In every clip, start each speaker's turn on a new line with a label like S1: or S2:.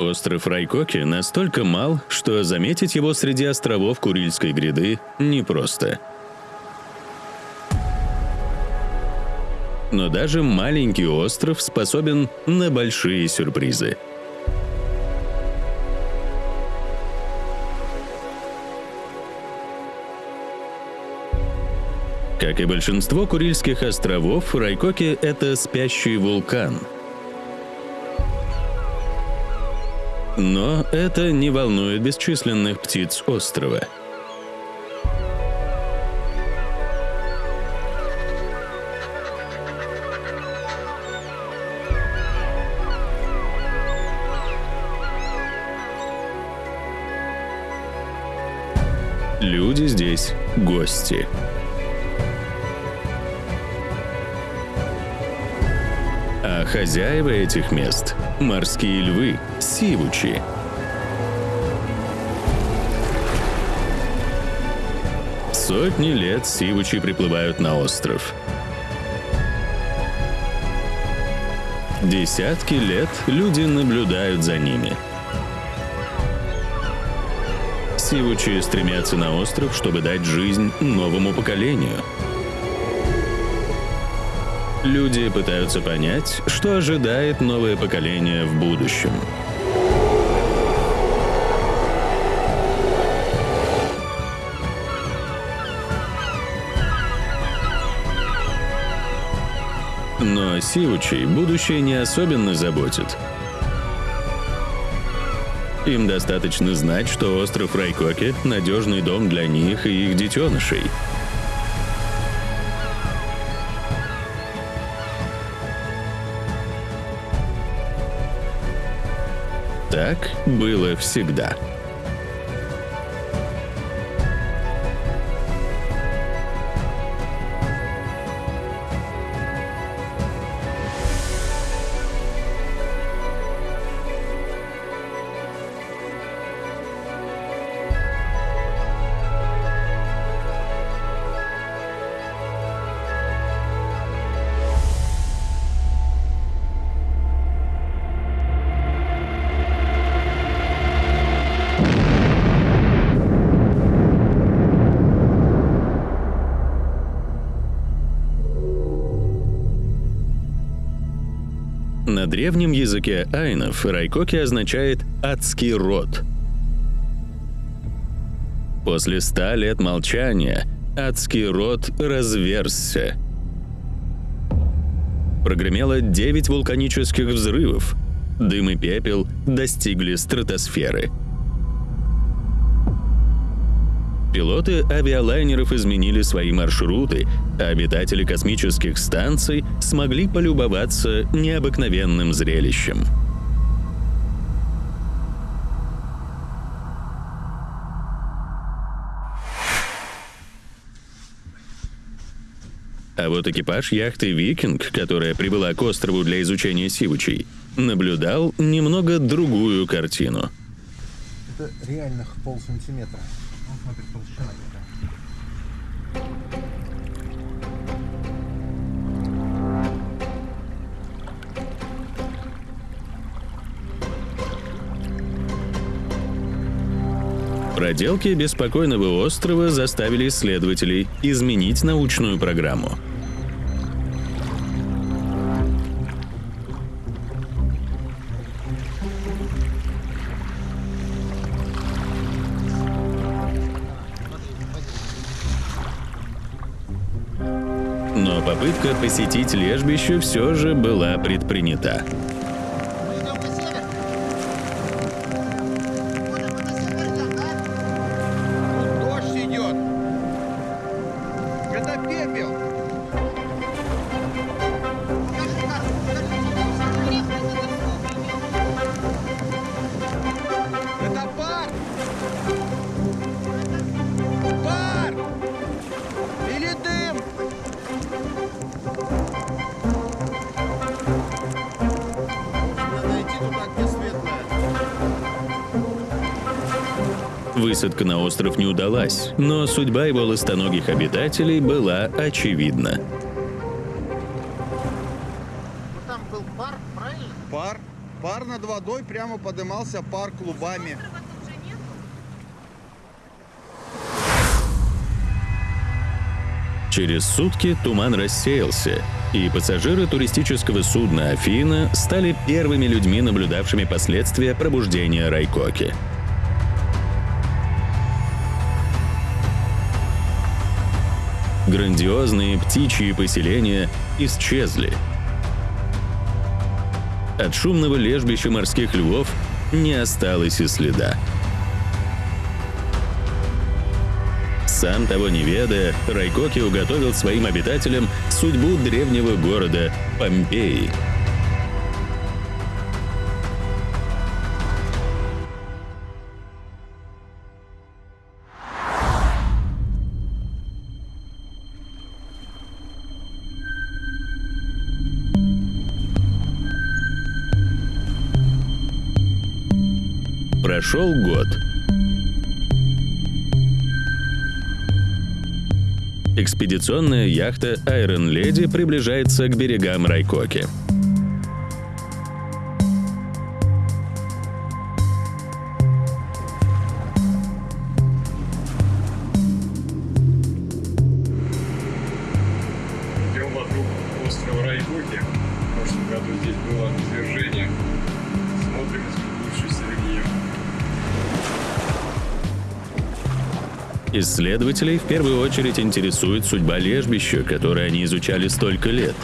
S1: Остров Райкоки настолько мал, что заметить его среди островов Курильской гряды непросто. Но даже маленький остров способен на большие сюрпризы. Как и большинство Курильских островов, Райкоки — это спящий вулкан — Но это не волнует бесчисленных птиц острова. Люди здесь — гости. Хозяева этих мест — морские львы, сивучи. Сотни лет сивучи приплывают на остров. Десятки лет люди наблюдают за ними. Сивучи стремятся на остров, чтобы дать жизнь новому поколению — Люди пытаются понять, что ожидает новое поколение в будущем. Но Сиучей будущее не особенно заботит. Им достаточно знать, что остров Райкоки — надежный дом для них и их детенышей — Так было всегда. На древнем языке айнов райкоки означает «адский род». После ста лет молчания адский род разверзся. Прогремело девять вулканических взрывов. Дым и пепел достигли стратосферы — Пилоты авиалайнеров изменили свои маршруты, обитатели космических станций смогли полюбоваться необыкновенным зрелищем. А вот экипаж яхты «Викинг», которая прибыла к острову для изучения сивучей, наблюдал немного другую картину.
S2: Это реальных полсантиметра смотрит толщина
S1: Проделки беспокойного острова заставили исследователей изменить научную программу — попытка посетить лежбище все же была предпринята. Высадка на остров не удалась, но судьба его ластоногих обитателей была очевидна.
S2: Там был пар, правильно? Пар.
S3: Пар над водой прямо подымался пар клубами.
S1: Через сутки туман рассеялся, и пассажиры туристического судна «Афина» стали первыми людьми, наблюдавшими последствия пробуждения Райкоки. Грандиозные птичьи поселения исчезли. От шумного лежбища морских львов не осталось и следа. Сам того не ведая, Райкоки уготовил своим обитателям судьбу древнего города Помпеи. Прошел год. Экспедиционная яхта Iron Lady приближается к берегам Райкоки. Исследователей в первую очередь интересует судьба лежбища, которое они изучали столько лет.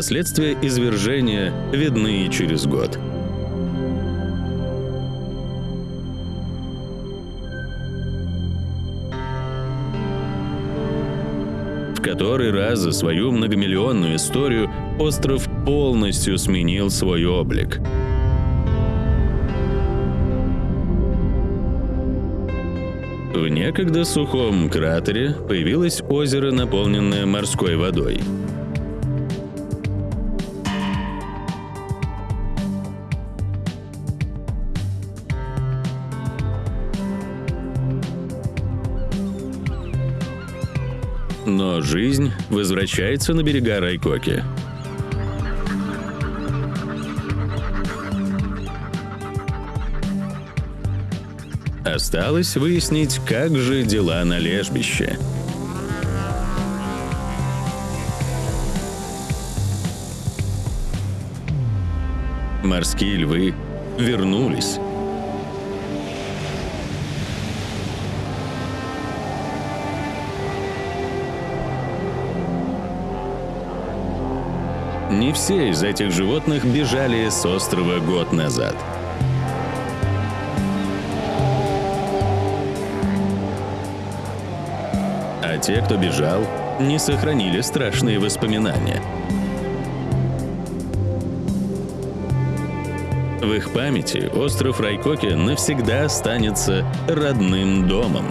S1: Последствия извержения видны и через год. В который раз за свою многомиллионную историю остров полностью сменил свой облик. В некогда сухом кратере появилось озеро, наполненное морской водой. Жизнь возвращается на берега Райкоки. Осталось выяснить, как же дела на лежбище. Морские львы вернулись. Не все из этих животных бежали с острова год назад. А те, кто бежал, не сохранили страшные воспоминания. В их памяти остров Райкоки навсегда останется родным домом.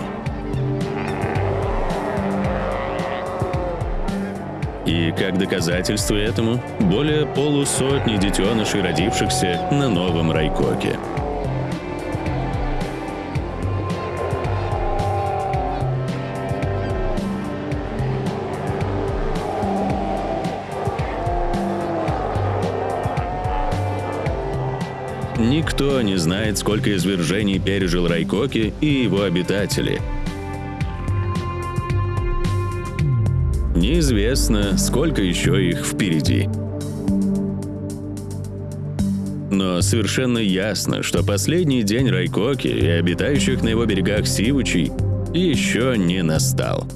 S1: И как доказательство этому, более полусотни детенышей, родившихся на новом Райкоке. Никто не знает, сколько извержений пережил Райкоки и его обитатели. Неизвестно, сколько еще их впереди. Но совершенно ясно, что последний день Райкоки и обитающих на его берегах Сивучей еще не настал.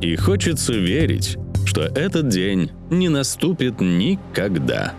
S1: И хочется верить, что этот день не наступит никогда.